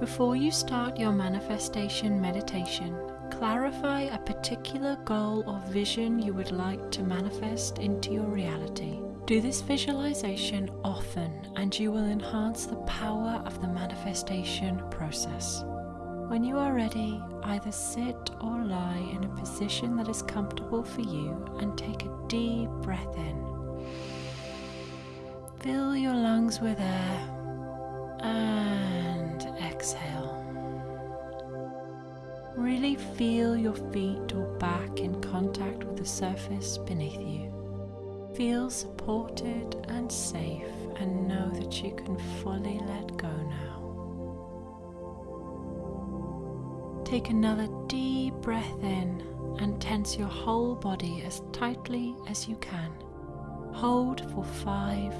Before you start your manifestation meditation, clarify a particular goal or vision you would like to manifest into your reality. Do this visualization often and you will enhance the power of the manifestation process. When you are ready, either sit or lie in a position that is comfortable for you and take a deep breath in. Fill your lungs with air and exhale. Really feel your feet or back in contact with the surface beneath you. Feel supported and safe and know that you can fully let go now. Take another deep breath in and tense your whole body as tightly as you can. Hold for five,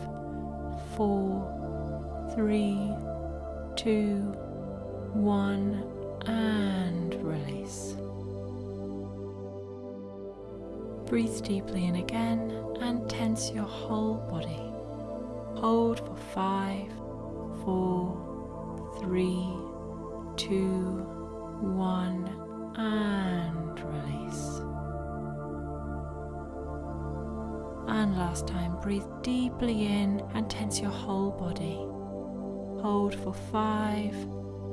four, three, two, one, and release. Breathe deeply in again and tense your whole body. Hold for five, four, three, two, one, and release. And last time, breathe deeply in and tense your whole body. Hold for five,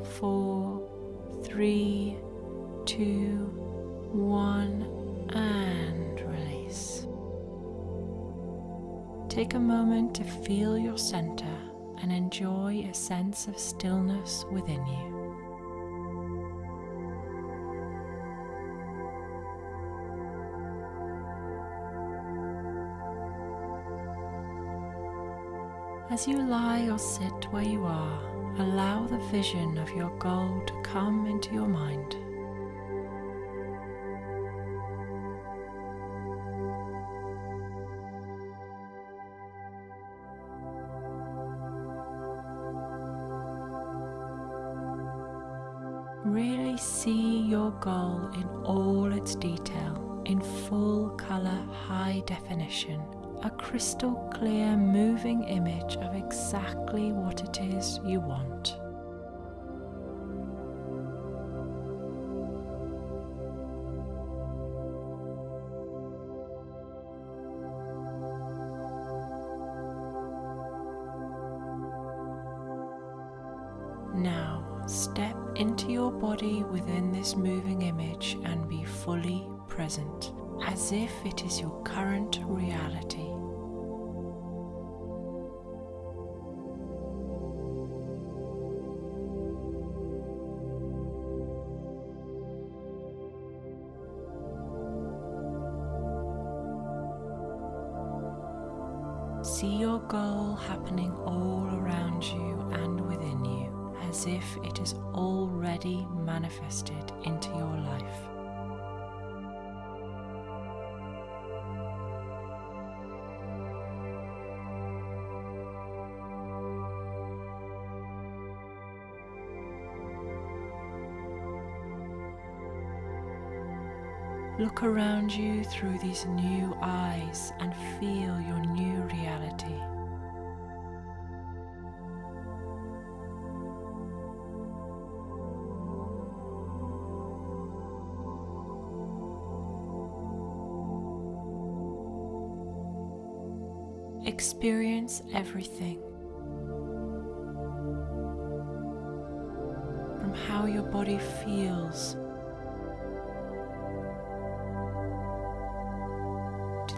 four, three, two, one, and release. Take a moment to feel your center and enjoy a sense of stillness within you. As you lie or sit where you are, allow the vision of your goal to come into your mind. Really see your goal in all its detail, in full color, high definition a crystal clear moving image of exactly what it is you want. Now step into your body within this moving image and be fully present as if it is your current reality. See your goal happening all around you and within you as if it is already manifested into your life. Look around you through these new eyes and feel your new reality. Experience everything. From how your body feels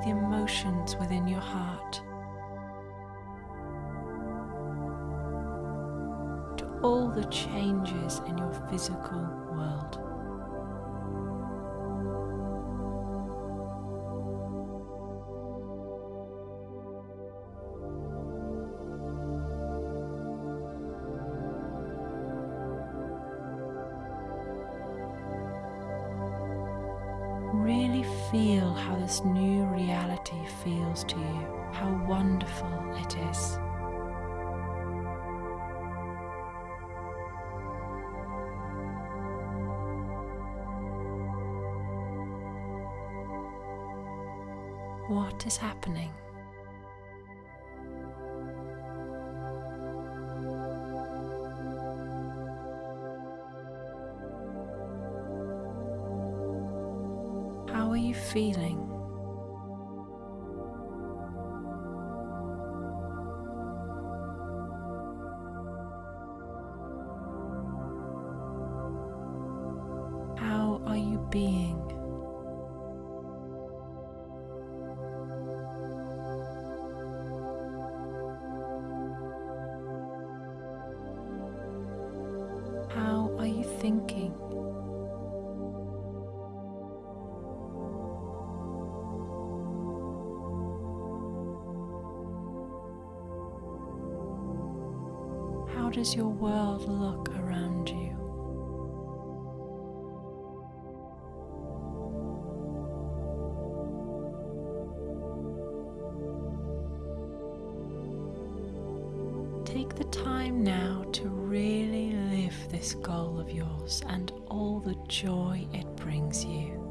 the emotions within your heart, to all the changes in your physical world. How this new reality feels to you, how wonderful it is. What is happening? Are you feeling? How does your world look around you? Take the time now to really live this goal of yours and all the joy it brings you.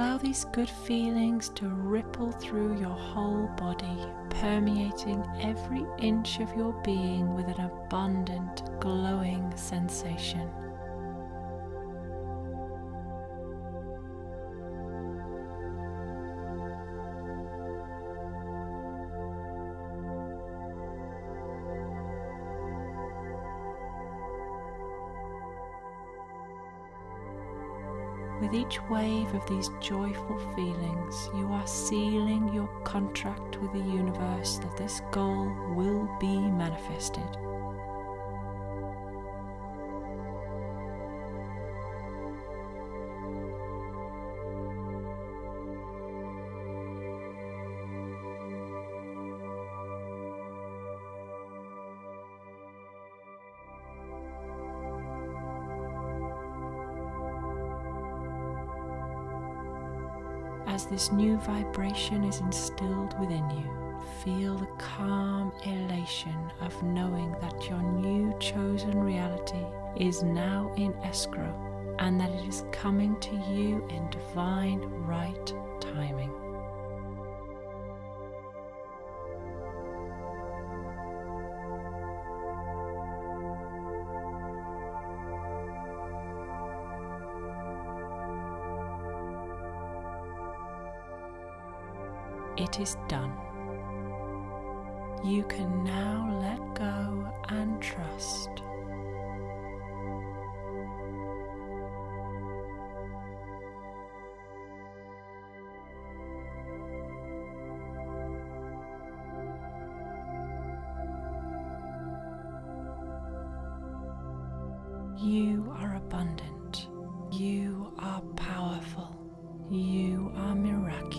Allow these good feelings to ripple through your whole body, permeating every inch of your being with an abundant, glowing sensation. With each wave of these joyful feelings, you are sealing your contract with the universe that this goal will be manifested. As this new vibration is instilled within you, feel the calm elation of knowing that your new chosen reality is now in escrow and that it is coming to you in divine right timing. Is done. You can now let go and trust. You are abundant. You are powerful. You are miraculous.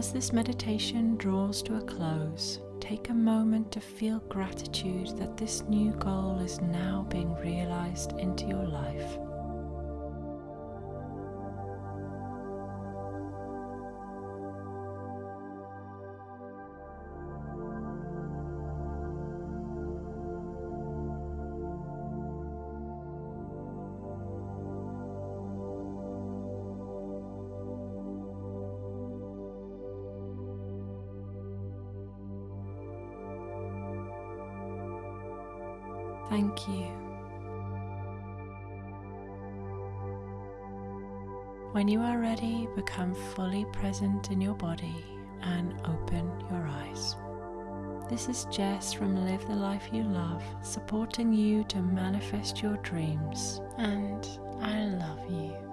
As this meditation draws to a close, take a moment to feel gratitude that this new goal is now being realized into your life. Thank you. When you are ready, become fully present in your body and open your eyes. This is Jess from Live the Life You Love, supporting you to manifest your dreams. And I love you.